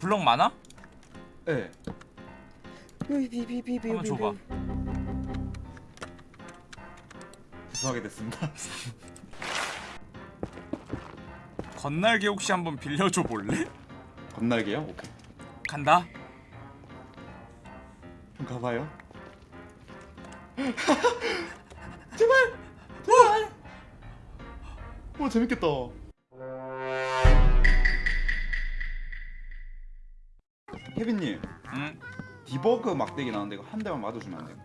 블럭 많아? 네. 비비비비비 한번 줘봐. 죄송하게 됐습니다. 건날개 혹시 한번 빌려줘 볼래? 건날개요? 오케이. 간다. 가봐요. 제발! 제발! 오 재밌겠다. 케빈님, 응. 디버그 막대기 나왔는데 이거 한 대만 맞아주면 안 돼요?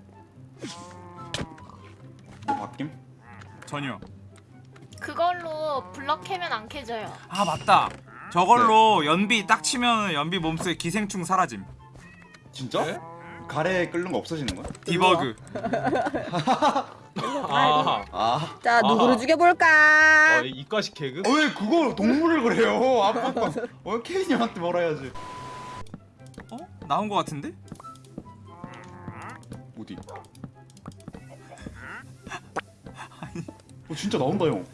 뭐 바뀜? 전혀. 그걸로 블럭 캐면 안 캐져요. 아 맞다. 저걸로 연비 딱 치면 연비 몸속에 기생충 사라짐. 진짜? 네? 가래 끓는 거 없어지는 거야? 디버그. 아, 아, 자 누구를 아하. 죽여볼까? 어, 이과식 개그? 어, 왜 그거 동물을 그래요? 아빠, 어 케빈님한테 뭐라 해야지? 어? 나온 거 같은데? 어디? 어 진짜 나온다 형.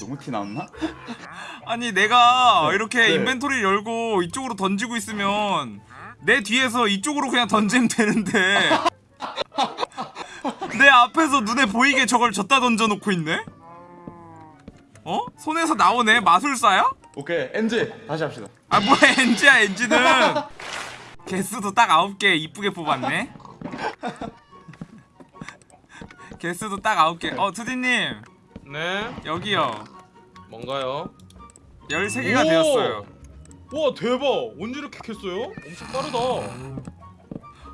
너무 티 나왔나? 아니 내가 네. 이렇게 네. 인벤토리 열고 이쪽으로 던지고 있으면 내 뒤에서 이쪽으로 그냥 던지면 되는데 내 앞에서 눈에 보이게 저걸 졌다 던져놓고 있네? 어? 손에서 나오네 마술사야? 오케이 엔지 다시 합시다. 아 뭐야 엔지야 엔지는 개수도 딱 9개 이쁘게 뽑았네 개수도 딱 9개 어 투디님 네? 여기요 뭔가요? 13개가 오! 되었어요 와 대박! 언제 이렇게 캤어요? 엄청 빠르다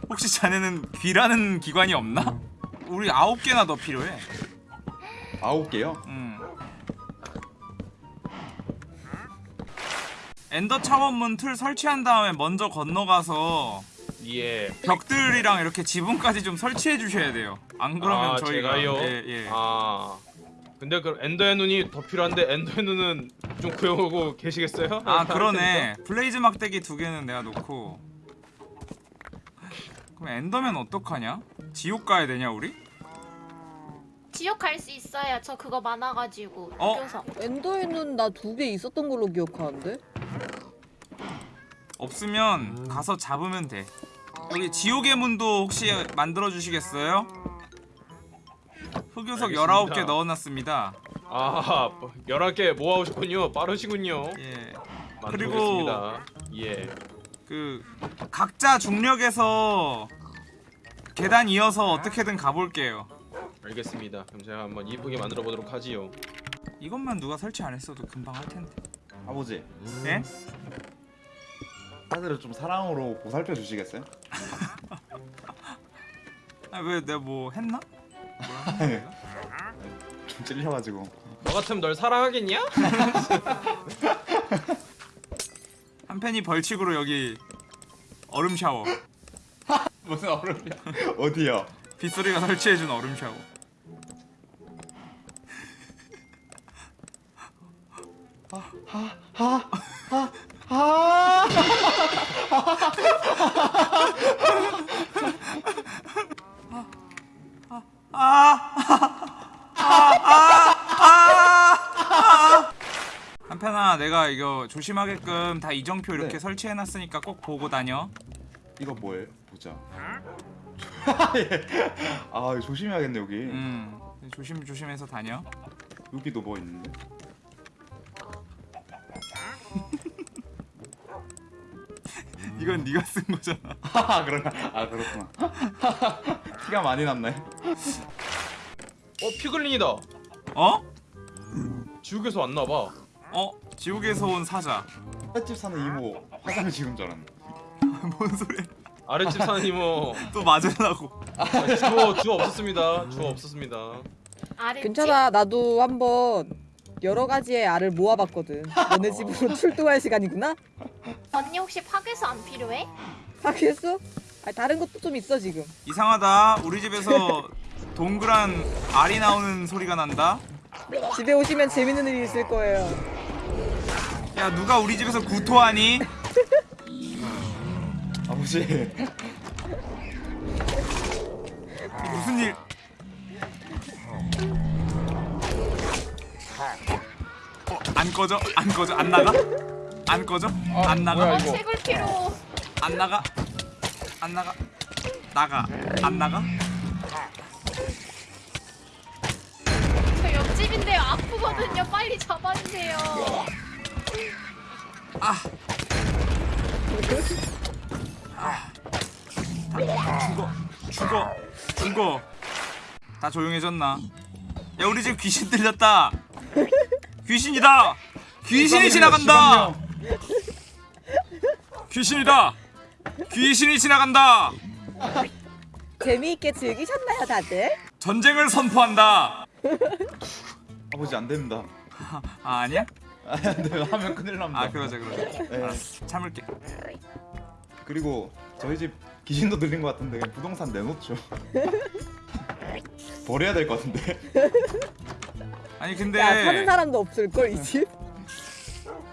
혹시 자네는 귀라는 기관이 없나? 우리 9개나 더 필요해 아홉 개요? 엔더 차원문 틀 설치한 다음에 먼저 건너가서 예 벽들이랑 이렇게 지붕까지 좀 설치해 주셔야 돼요. 안 그러면 아, 저희가 제가요? 예, 예. 아 근데 그 엔더의 눈이 더 필요한데 엔더의 눈은 좀 구해오고 계시겠어요? 아 그러네. 블레이즈 막대기 두 개는 내가 놓고. 그럼 엔더맨 어떡하냐? 지옥 가야 되냐 우리? 지옥 갈 수 있어요. 저 그거 많아가지고 어? 흑요석. 엔더에는 나 두 개 있었던 걸로 기억하는데? 없으면 가서 잡으면 돼. 여기 지옥의 문도 혹시 만들어 주시겠어요? 흑요석 알겠습니다. 19개 넣어놨습니다. 아 11개 모아오셨군요 빠르시군요 예. 만들어보겠습니다 예그 각자 중력에서 계단 이어서 어떻게든 가볼게요. 알겠습니다 그럼 제가 한번 이쁘게 만들어 보도록 하지요 이것만 누가 설치 안 했어도 금방 할 텐데. 아버지 예? 아들을 좀 사랑으로 보살펴 주시겠어요? 아왜 내가 뭐 했나? 내가? 좀 찔려가지고. 너 같으면 널 사랑하겠냐? 한 팬이 벌칙으로 여기 얼음 샤워. 무슨 얼음이야? 어디요? 빗소리가 설치해준 얼음 샤워. 아! 한편아 내가 이거 조심하게끔 다 이정표 이렇게 네. 설치해놨으니까 꼭 보고 다녀. 이거 뭐예요? 보자. 예. 아 조심해야겠네 여기. 음 조심 조심해서 다녀. 여기도 뭐 있는데? 이건 네가 쓴 거잖아. 아 그러나 아 그렇구나. 티가 많이 났네. 어 피글린이다 어? 지옥에서 왔나 봐 어? 지옥에서 온 사자. 집 사는 이모 화장 줄 알았네. 뭔 소리야? 아랫집 사는 이모 또 맞으려고. 아, 주어 주어 없었습니다 주어 없었습니다 아래 괜찮아 나도 한번 여러 가지의 알을 모아봤거든 너네 집으로 출동할 시간이구나? 언니 혹시 파괴수 안 필요해? 하겠어? 아 다른 것도 좀 있어 지금 이상하다. 우리 집에서 동그란 알이 나오는 소리가 난다. 집에 오시면 재밌는 일이 있을 거예요 야 누가 우리 집에서 구토하니? 아버지. 무슨 일? 어, 안 꺼져? 안 꺼져? 안 나가? 안 꺼져? 아, 안 나가? 뭐야, 어, 이거. 책을 필요. 안 나가? 안 나가? 나가. 안 나가? 저 옆집인데요. 아프거든요. 빨리 잡아주세요. 아. 아. 다 죽어. 죽어. 죽어. 다 조용해졌나? 야 우리 집 귀신 들렸다. 귀신이다. 귀신이 지나간다. 귀신이다. 귀신이 지나간다. 재미있게 즐기셨나요 다들? 전쟁을 선포한다. 아버지 안 됩니다. 아 아니야? 아, 안 돼요. 하면 큰일 납니다. 아 그러자 그러자. 네. 알았어. 참을게. 그리고 저희 집 귀신도 들린 것 같은데 그냥 부동산 내놓죠. 버려야 될 것 같은데. 아니 근데 야 사는 사람도 없을걸 이 집?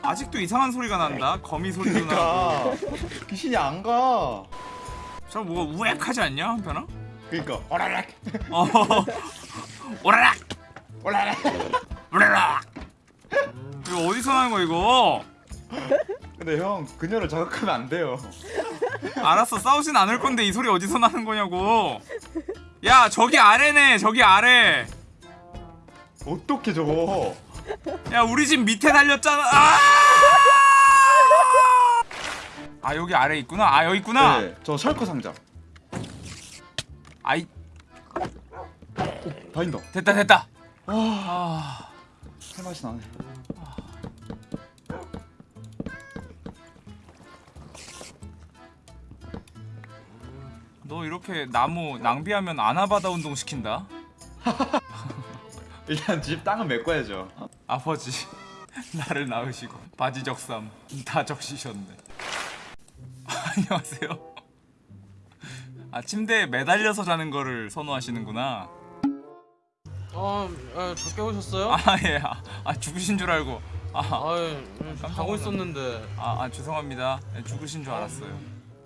아직도 이상한 소리가 난다. 거미 소리도 나고. 그러니까 귀신이 안 가. 저 뭐가 우액하지 않냐 한편아? 그러니까 오라락 어. 오라락 오라락. 오라락. 이거 어디서 나는 거 이거? 근데 형 그녀를 자극하면 안 돼요. 알았어 싸우진 않을 건데 이 소리 어디서 나는 거냐고. 야 저기 아래네 저기 아래. 어떻게 저거? 야 우리 집 밑에 달렸잖아. 아! 아 여기 아래 있구나. 아 여기 있구나. 네, 저 셜커 상자. 아이 다인다. 됐다 됐다. 와, 아. 새 맛이 나네. 너 이렇게 나무 낭비하면 아나바다 운동 시킨다. 일단 집 땅은 메꿔야죠. 아버지 나를 낳으시고 바지 적삼 다 적시셨네 안녕하세요 아 침대에 매달려서 자는 거를 선호하시는구나 어, 아, 저 깨우셨어요? 아예 아, 아, 죽으신 줄 알고 아, 아유, 깜짝 자고 놀랐네. 있었는데 아, 아 죄송합니다 예, 죽으신 줄 알았어요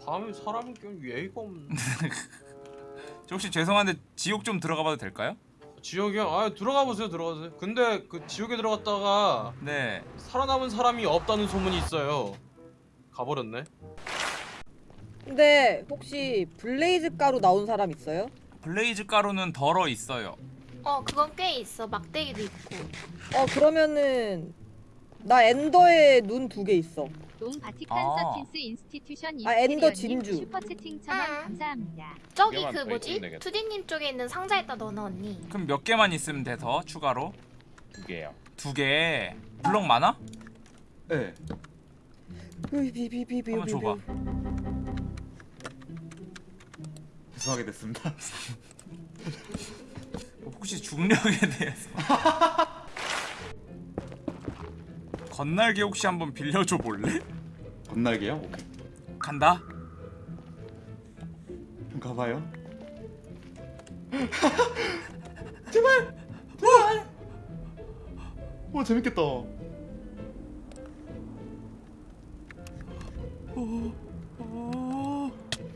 밤에 사람이 끼면 예의가 없네. 저 혹시 죄송한데 지옥 좀 들어가 봐도 될까요? 지옥이요? 아, 들어가 보세요, 들어가세요. 근데 그 지옥에 들어갔다가 네 살아남은 사람이 없다는 소문이 있어요. 가버렸네. 근데 혹시 블레이즈 가루 나온 사람 있어요? 블레이즈 가루는 덜어 있어요 어, 그건 꽤 있어. 막대기도 있고. 어 그러면은 나 엔더의 눈두 개 있어 동 바티칸 아. 서틴스 인스티튜션 아, 엔더 진주. 슈퍼 채팅 천원 아. 감사합니다. 저기 개만 그더 뭐지? 있으면 되겠다. 투디님 쪽에 있는 상자에다 넣어놔 언니. 그럼 몇 개만 있으면 돼 더 추가로 두 개요. 두 개 블럭 많아? 네. 비비비비비 한번 줘봐 죄송하게 됐습니다. 혹시 중력에 대해서 건날개 혹시 한번 빌려줘 볼래? 건날개요? 오케이. 간다. 좀 가봐요. 제발. 오 어, 재밌겠다. 오,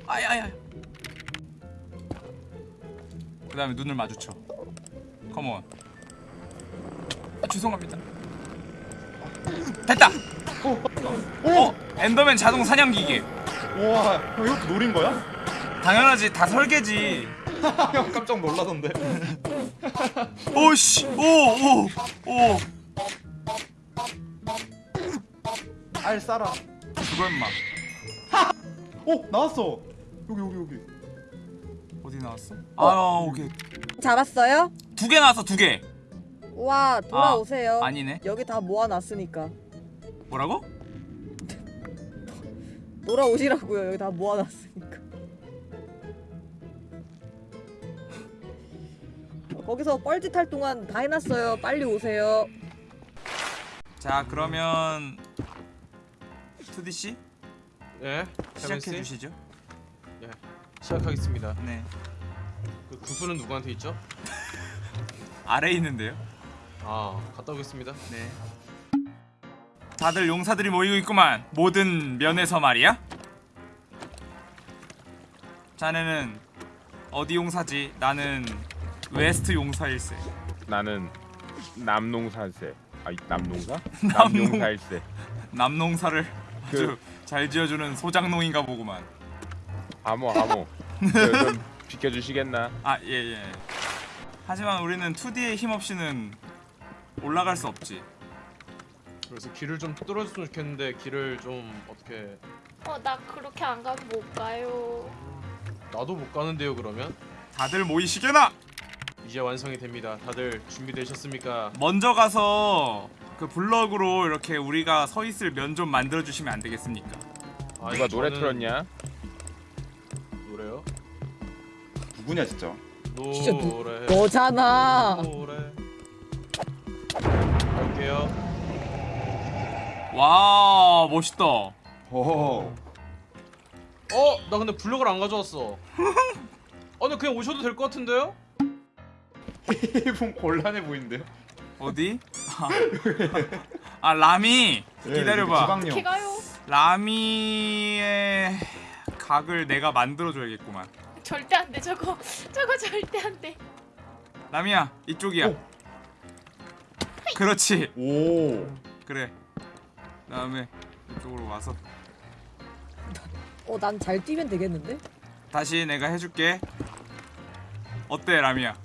아야야. 그다음에 눈을 마주쳐. 컴온. 아, 죄송합니다. 됐다. 어, 엔더맨 자동 사냥 기계. 우와, 형 이것도 노린 거야? 당연하지, 다 설계지. 형 깜짝 놀라던데. 오씨, 오, 오, 오. 알 싸라. 그거 임마. 오 나왔어. 여기 여기 여기. 어디 나왔어? 아, 오케이. 잡았어요? 두 개 나왔어, 두 개. 와 돌아오세요 아니네. 여기 다 모아놨으니까 뭐라고? 돌아오시라고요 여기 다 모아놨으니까 거기서 뻘짓 할 동안 다 해놨어요 빨리 오세요 자, 그러면 투디 씨 예, 시작해 씨 주시죠. 시작하겠습니다. 네. 그 구슬은 누구한테 있죠? 아래에 있는데요. 아, 갔다 오겠습니다. 네. 다들 용사들이 모이고 있구만. 모든 면에서 말이야. 자네는 어디 용사지? 나는 West 용사일세. 나는 남농사일세. 아, 이- 남농사? 남농- 남용사일세. 남농사를 그- 아주 잘 지어주는 소장농인가 보구만. 암호 암호 저, 좀 비켜주시겠나? 아 예예. 하지만 우리는 2D의 힘 없이는 올라갈 수 없지. 그래서 길을 좀 뚫어줬으면 좋겠는데 길을 좀 어떻게 어 나 그렇게 안 가면 못 가요. 나도 못 가는데요 그러면 다들 모이시게나. 이제 완성이 됩니다. 다들 준비되셨습니까? 먼저 가서 그 블럭으로 이렇게 우리가 서 있을 면 좀 만들어 주시면 안 되겠습니까? 아, 누가 노래 저는 틀었냐? 노래요? 누구냐 진짜 진짜 누- 노래 너잖아. 노래 갈게요. 와 멋있다. 어허 어? 나 근데 블럭을 안 가져왔어. 어, 근데 그냥 오셔도 될 것 같은데요? 좀 곤란해 보이는데요 어디? 아 라미 예, 기다려봐. 어떻게 가요? 라미의 각을 내가 만들어 줘야겠구만. 절대 안 돼 저거 저거 절대 안 돼. 라미야 이쪽이야. 오. 그렇지. 오 그래. 다음에 이쪽으로 와서 어, 난 잘 뛰면 되겠는데? 다시 내가 해줄게. 어때 라미야?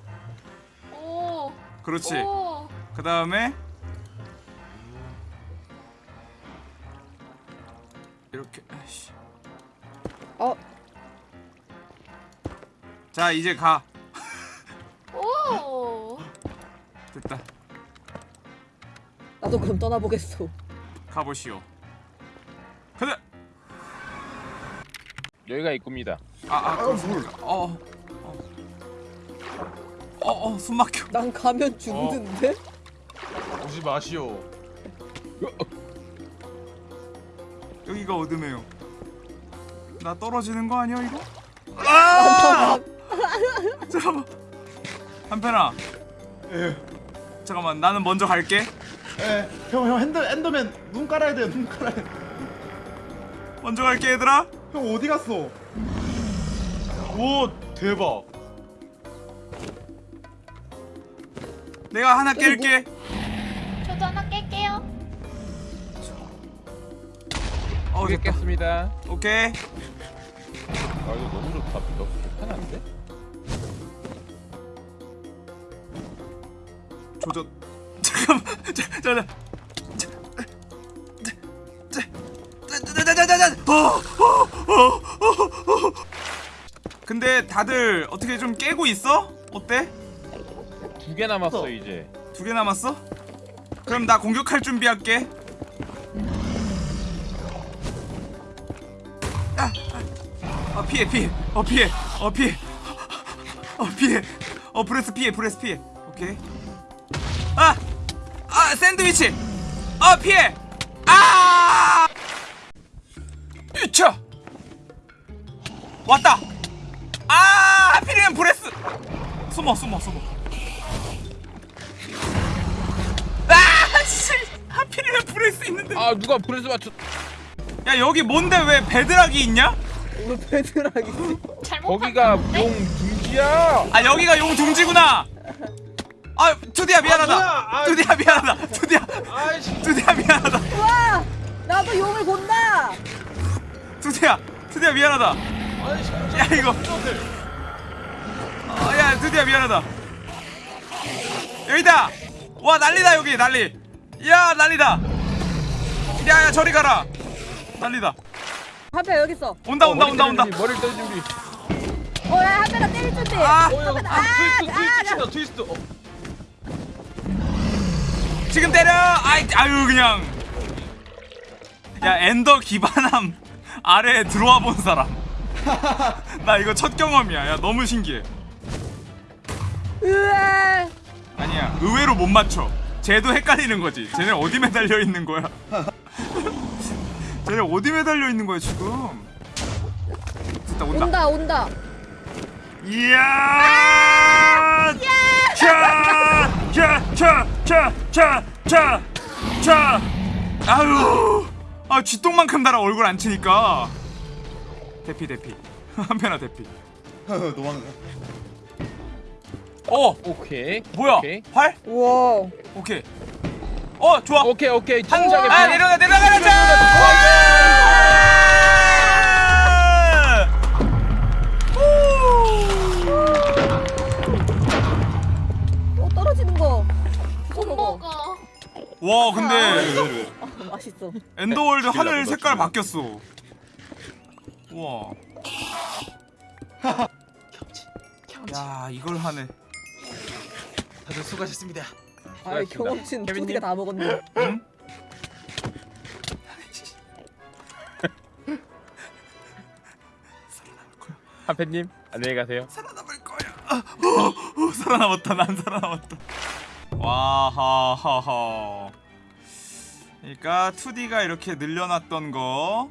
오. 그렇지. 오. 그 다음에 이렇게. 아이씨. 어, 자 이제 가. 나도 그럼 떠나보겠어. 가보시오. 가자. 여기가 입구입니다. 아, 아, 그렇습니까? 어, 어, 어, 어, 숨 막혀. 난 가면 죽는데? 오지 마시오. 여기가 어둠해요. 나 떨어지는 거 아니야 이거? 아! 잠깐만. 한편아. 예. 잠깐만, 나는 먼저 갈게. 예. 형, 형 핸드 엔더맨 눈 깔아야 돼요. 눈 깔아야 돼. 먼저 갈게 얘들아. 형 어디 갔어? 오 대박. 내가 하나 깰게. 저도 하나 깰게요. 어, 됐다. 겠습니다 오케이. 아 이거 너무 좋다. 너무 편한데? 조져. 잠깐만. 근데 다들 어떻게 좀 깨고 있어? 어때? 두 개 남았어 이제. 두 개 남았어? 그럼 나 공격할 준비할게. 아, 아, 어 피해 피해. 어 피해. 어 피해. 어 피해. 어 breath 피해 breath 피해. 오케이. 아! 아 샌드위치. 어 피해. 아! 유쳐. 왔다. 아! 하필이면 breath. 숨어 숨어 숨어. 아! 씨! 하필이면 breath 있는데. 아 누가 breath 맞췄? 야 여기 뭔데 왜 bedrock이 있냐? 우리 베드락이 잘못 거기가 봤는데? 용 둥지야. 아 여기가 용 둥지구나. 아 투디야 미안하다. 뭐야? 아, 투디야 미안하다. 투디야. 투디야 미안하다. 와! 나도 용을 본다! 투디야 투디야 미안하다. 야 이거. 아, 야 투디야 미안하다. 여기다. 와 난리다 여기 난리. 야 난리다. 야야 저리 가라. 난리다. 한편 여기 있어. 온다 온다 온다 온다. 머리 떨 준비. 어, 야, 한편아 때릴 준비. 아 어, 야, 아, 트위스트, 트위스트 친다, 트위스트. 어. 지금 때려. 아이 아유 그냥. 야 엔더 기반함 아래에 들어와 본 사람. 나 이거 첫 경험이야. 야 너무 신기해. 으아! 아니야 의외로 못 맞춰. 쟤도 헷갈리는 거지. 쟤네 어디 매달려 있는 거야? 쟤네 어디 매달려 있는 거야 지금? 됐다 온다. 온다, 온다. 이야! 자! 자! 자! 자! 자! 자! 자! 아유! 아 쥐똥만큼 달아 얼굴 안 치니까. 대피 대피. 한편아 대피. 도망가. 어! 오케이. 뭐야? 오케이. 활? 우와. 오케이. 어 좋아 오케이 오케이 한아 비- 내려가 내려가자 아. 엔더월드 죽일라고, 하늘 너 색깔. 바뀌었어 우와 야 이걸 하네 다들 수고하셨습니다 아 경험치는 두 개가 다 먹었네. 응? 한팬님 안녕히 가세요. 살아남을 거야 아, 어, 어, 살아남았다 난 살아남았다 와하하하 그러니까 2D가 이렇게 늘려놨던 거.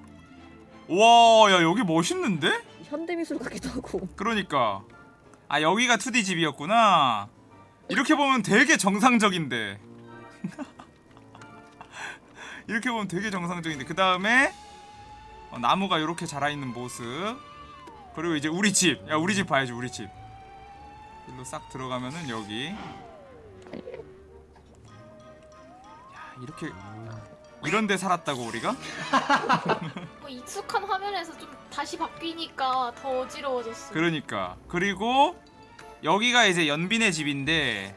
우와 야 여기 멋있는데? 현대미술 같기도 하고. 그러니까. 아 여기가 2D 집이었구나. 이렇게 보면 되게 정상적인데. 이렇게 보면 되게 정상적인데. 그 다음에 어, 나무가 이렇게 자라있는 모습. 그리고 이제 우리 집 야 우리 집 봐야지 우리 집. 일로 싹 들어가면은 여기 이렇게 이런데 살았다고 우리가? 뭐 익숙한 화면에서 좀 다시 바뀌니까 더 어지러워졌어. 그러니까 그리고 여기가 이제 연빈의 집인데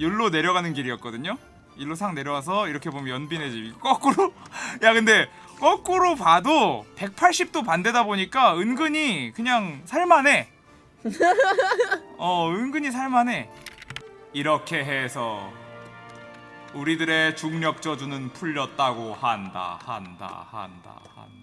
여기로 내려가는 길이었거든요. 일로 싹 내려와서 이렇게 보면 연빈의 집 거꾸로 야 근데 거꾸로 봐도 180도 반대다 보니까 은근히 그냥 살만해. 어 은근히 살만해. 이렇게 해서 우리들의 중력 저주는 풀렸다고 한다 한다 한다 한다